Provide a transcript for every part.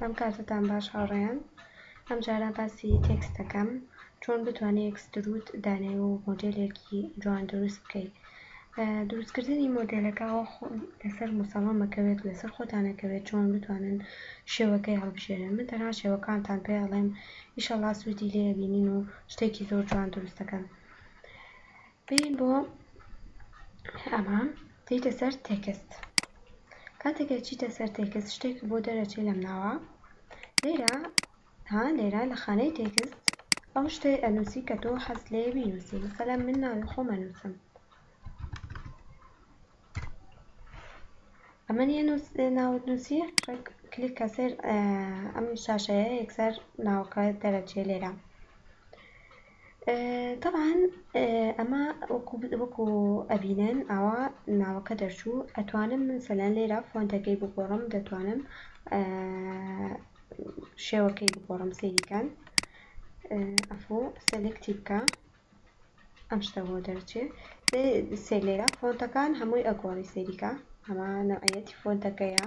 دەم کاتتان باش هاوڕێیان ئەم جارە باسی تێکست دەکەم چۆن بتوانێت ئێکسترود دانێ و مۆدێلێکی جوان دروست بکەیت دروستکردنی مۆدێلەکەەوە لەسەر مسەڵەمەکەوێت لەسەر خۆتانەکەوێت چۆن بتوانن شێوەکەی هەڵبژێرن من تەنها شێوەکانتان پێ ئەڵێم ئیشەڵا سوودی لێبینین و شتێکی زۆر جوان دروستەکەن بێین بۆ ئەمە دێیتە سەر تێکست کاتێک ئەچیتە سەر تێکست شتێک بۆ دەرەچی لەم ناوە لێرە ها لێرە لە خانەی تێکست ئەو شتەی ئەنووسی کە تۆ حەز لێ بینووسی مەسەلا من ناوی خۆمە نووسم ئەمە نیە ناوت نووسی ڕێک کلیک کەسێر ئەم شاشەیە یەکسەر ناوەکە دەرەچێ لێرە تەبعەن ئەمە وەکو وەکو ئەبینن ئاوا ناوەکە دەرچوو ئەتوانم من سەلەن لێرە فۆنتەکەی بگۆڕم دەتوانم شێوەکەی بگۆڕم سەیریکەن ئەفۆ سەلکتی بکە ئەم شتە بۆ دەرچێ سێ لێرە فۆنتەکان هەمووی ئەگۆڕی سەیریکە ئەمە نەوعەتی فۆنتەکەیە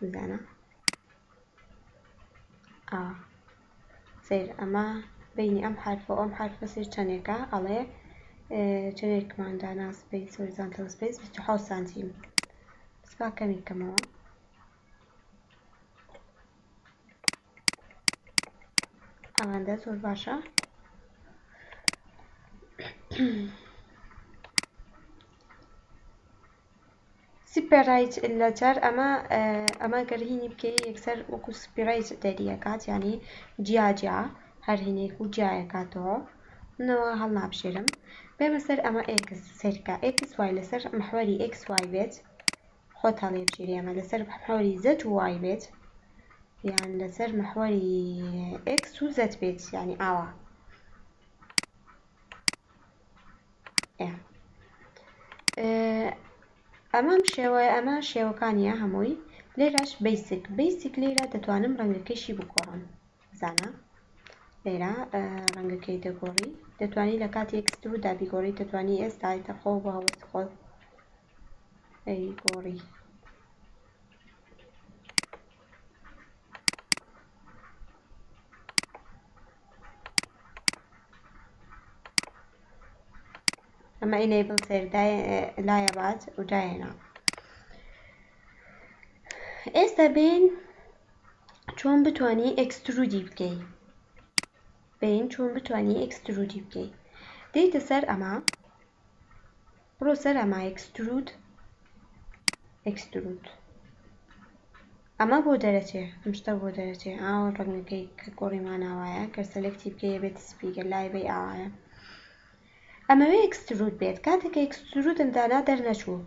بزانە ئا سیر ئەمە بینی ئەم حرفە ئەم حرفە سیر چەندێکە ئەڵێ چەندێکمان دانا سپیس هۆریزانتەڵ سپیس 26 سانتیم سپا کەمی کەمەوە ئەمەندە زۆر باشە سپێرایت لەجار ئەمە ئەمە گەرهینی بکەی یەکسەر وەکو سپیرایت دەریەکات ینی جیاجیا هەر هینێک و جیایەکاتەوە منەوە هەڵ نابژێرم بێمە سەر ئەمە ئێکس سەرکە ئێکس وای لەسەر محوەری ئێکس وای بێت خۆت هەڵیبژیری ئەمە لەسەر محوەری زەت و وای بێت یان لەسەر محوەری ئێکس و زەت بێت یانی ئاوا ئەمەم شێوە ئەمە شێوەکانیە هەمووی لێراش بیسک بیسک لێرە دەتوانم ڕەنگەکەشی بگۆڕم زانە لێرە ڕەنگەکەی دەگۆڕی دەتوانی لە کاتی ئەکسدرودا بیگۆڕی دەتوانی ئێستا تەخۆ بە هەوەست خۆت ئەی گۆڕی. ئەمە ئینەیبڵ سێر لایە بات و دایێنا ئێستا بین چۆن بتانی ئەکسترودی بکەی بین چۆن بتانی ئەکسترودی بکەی دێتە سەر ئەمە بڕۆ سەر ئەمە ئێکسترود ئێکسترود ئەمە بۆ دەرەچێ ئەم شتە بۆ دەرەچێ ئاوە ڕەنگەکەی کە گۆڕی ماناوایە گەر سەلێکتی بکەیە بێت سپی گەر لای بەی ئاوایە ئەمەوێ ئێکسترود بێت کاتێک کە ئێکسترودم دانا دەرنەچوو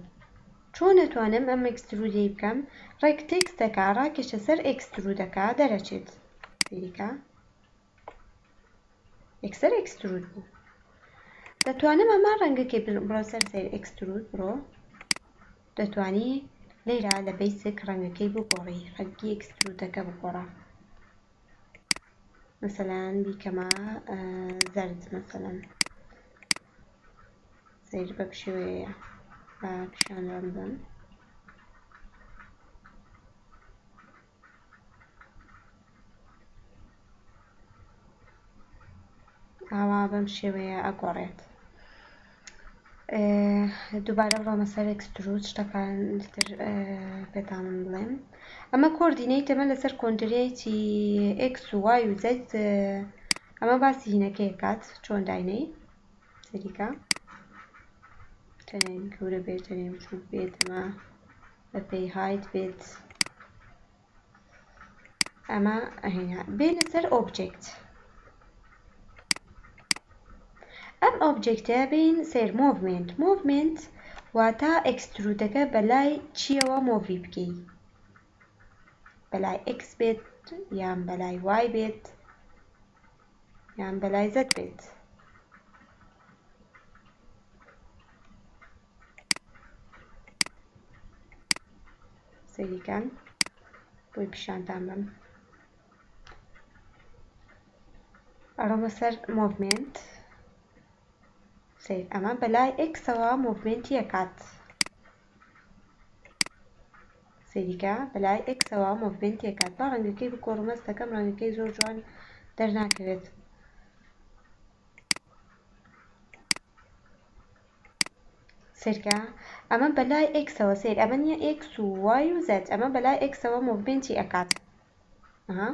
چۆن ئەتوانم ئەم ئێکسترودەی بکەم ڕێک تێکستەکە ڕاکێشە سەر ئێکسترودەکە دەرەچێت سەیری کە یەکسەر ئێکسترود بوو دەتوانم ئەمە ڕەنگەکەی بڕۆ سەر سەیر ئێکسترود بڕۆ دەتوانی لێرە لە بەیسک ڕەنگەکەی بگۆڕی ڕەنگی ئێکسترودەکە بگۆڕە مەسەلەن بیکەمە زەرد مەسەلەن سەیر بەم شێوەیە بە پیشان ڕەنگم ئاوا بەم شێوەیە ئەگۆڕێت دووبارە بڕۆمە سەر ئەکستروت شتەکان تر پێتان بڵێم ئەمە کۆردینەی تەمە لەسەر کۆنترێتی ئکس و وای و زەت ئەمە باسی هینەکەی کات چۆن داینەی سەریکە تەنێن گەورە بێت تەنێن بچووک بێت ئەمە بە پێی هایت بێت ئەمە ئەهێنا بێنە سەر ئۆبجێکت ئەم ئۆبجێکتە بێین سەر مۆڤمێنت مۆڤمێنت واتا ئێکسترودەکە بە لای چیەوە مۆڤی بکەی بە لای ئێکس بێت یان بە لای وای بێت یان بە لای زەد بێت سەیریکەن بۆی پیشانتان بم ئەڕۆمە سەر مۆڤمنت سیر ئەمە بەلای ئێکسەوە مۆڤمنتی ئەکات سەیریکە بەلای ئێکسەوە مۆڤمنتی ئەکات با ڕەنگەکەی بکۆڕمەستەکەم ڕەنگەکەی زۆر جوان دەرناکەوێت سەیرکە ئەمە بەلای ئێکسەوە سەیر ئەمە نیە ئێکس و وای و زەد ئەمە بەلای ئێکسەوە مۆڤمێنتی ئەکات ئەها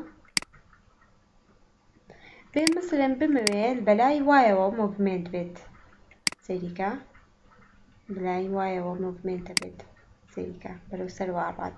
بێ مثلەن بمەوێ بەلای وایەوە مۆڤمێنت بێت سەیریکە بەلای وایەوە مۆڤمێنتە بێت سەیریکە بەرەو سەروا ڕات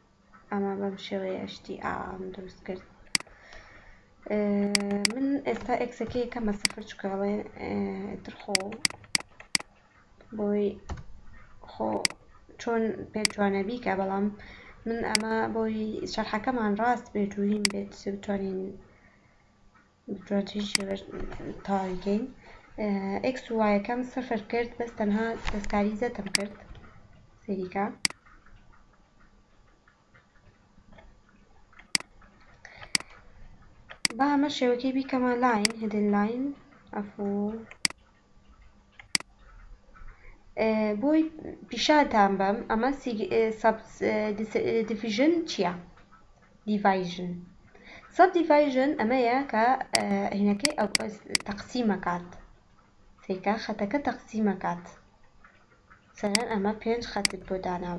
ئەمە بەم شێوەیە شتی ئاوام دروست کرد من ئێستا ئێکسەکەی کەمە سفر چکاڵێ ترخۆ بۆی خۆ چۆن پێ جوانە بیکە بەڵام من ئەمە بۆی شەرحەکەمان ڕاست بێت و هیم بێت بتوانین ستراتیژی بەر تاوی کەین. ئێکس و وایەکەم سفر کرد بەس تەنها دەستکاری زەتم کرد سەیری کە با ئەمە شێوەکەی بیکەمە لاین هدن لاین ئەفوو. بۆی پیشانتان بەم ئەمە دیڤژن چییە دیڤایژن سەب دیڤایژن ئەمەیە کە هینەکەی ئەو تەقسیمەکات تێکا خەتەکە تەقسیمەکات سەرەن ئەمە پێنج خەتت بۆ دانا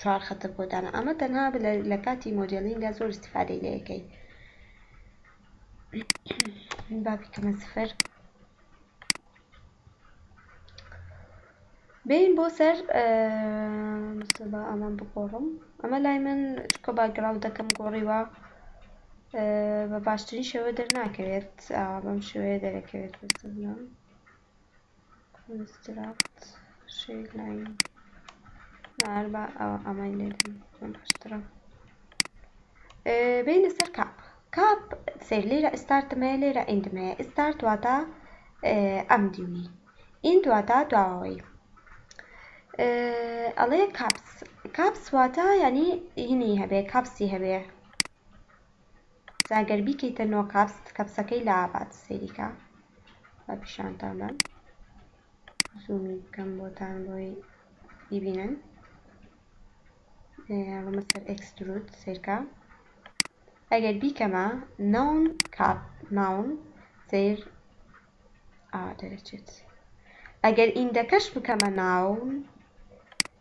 چوار خەتە بۆ دانا ئەمە تەنها لە کاتی مۆدیلینگە زۆر استفادەی لەکەی با بیکەمە سفر بێین بۆ سەر مستەبا ئەمان بگۆڕم ئەمە لای من چکە باگراودەکەم گۆڕیوە بە باشترین شێوە دەرناکەوێت بەم شێوەیە دەرەکەوێت بەستە بڵم ئەبستراکت شەیک لاین نار با ئەوە ئەمەی لێدەم چۆن باشترە بینە سەر کاپ کاپ سەیر لێرە ئستارتم هەیە لێرە ئیندم هەیە ئستارت واتە ئەم دیوی ئیند واتە دواوەی ئەڵێ کاپس کاپس واتە ینی هینی هەبێ کاپسی هەبێ جا گەر بیکەیتە نۆ کاپس کەپسەکەی لە ئابات سەیری کە با پیشانتان دەم زوومی بکەم بۆتان بۆی بیبینن ڕمە سەر ئەکسترود سەیرکە ئەگەر بیکەمە ناون کاپ ناون سەیر ئا دەرەچێت ئەگەر ئیندەکەش بکەمە ناون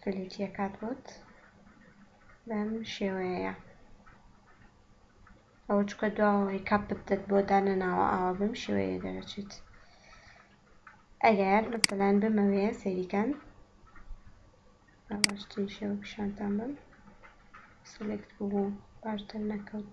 فلێتیە کات بۆت بەم شێوەیە ئەوە چکە دواوەی کاپت دەت بۆ دانەناوە ئاوا بەم شێوەیە دەرەچێت ئەگەر مەسەلان بمەوێ سەریکەن باشترین شێوە پیشانتان بم سلێکت بوو باشتر نەکەوت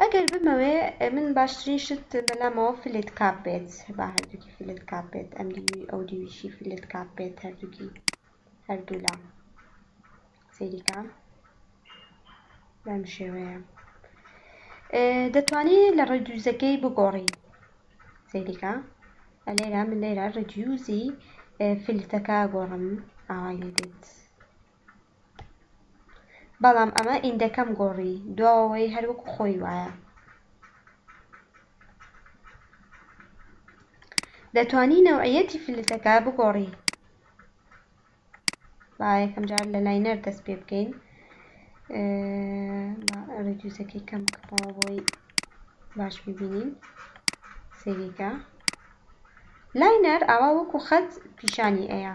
ئەگەر بمەوێ من باشترین شت بەلامەوە فلت کاپ بێت با هەردووکی فلت کاپ بێت ئەم دیوی ئەو دیویشی فلت کاپ بێت هەردووکی هەردوولا سەیریکە بەم شێوەیە دەتوانی لە ڕێدیوزەکەی بگۆڕی سەیریکە لێرە من لێرە ڕێدیوزی فلتەکە گۆڕم ئاوای لێ دێت بەڵام ئەمە ئیندەکەم گۆڕی دواوەوەی هەر وەکو خۆی وایە. دەتوانی نەوعیەتی فلتەکە بگۆڕی با یەکەم جار لە لاینەر دەست پێ بکەین ڕیدیوزەکەی کەم بکەمەوە بۆی باش ببینین سەیریکە لاینەر ئاوا وەکو خەت پیشانی ئەیە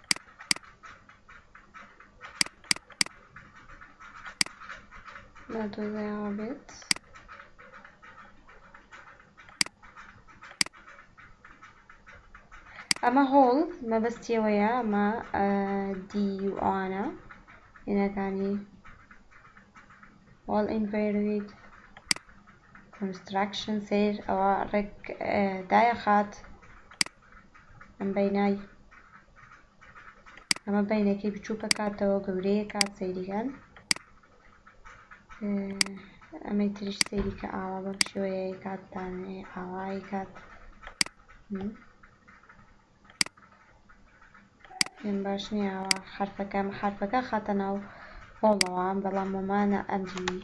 نادۆزراوە بێت ئەمە هۆڵ مەبەستیەوەیە ئەمە دیوانە هێنەکانی هۆڵ ئینڤێروید کنستراکشن سیر ئەوە ڕێک دایە خات ئەمە بینەکەی بچووکە کاتەوە گەورەیە کات سەیریکەن ئەمەی تریش سەیریکە ئاوا بەم شێوەیە کاتتان ئاوای کات پێم باش نییەوە حرفەکەم حرفەکە خاتە ناو هۆڵەوە بەڵام مۆمانە ئەمری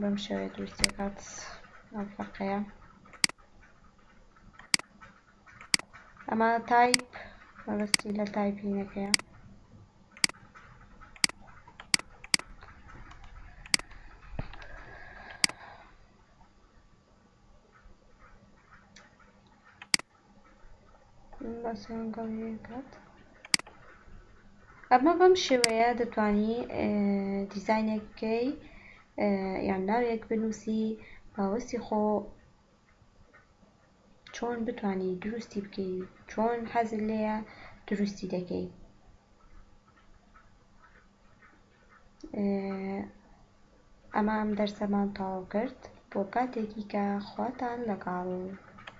بەم شێوەیە دروستەکات ئەم فەرقەیە ئەمە تایپ مەبەستی لە تایپینەکەیە ئەمە بەم شێوەیە دەتانی دیزینێکەکەی یان ناوێک بنووسی باوەستی خۆ چۆن بتانی دروستی بکەی چۆن حەزت لێیە دروستی دەکەی ئەمە ئەم دەرسەمان تەواو کرد بۆ کاتێکی کە خواتان لەگەڵ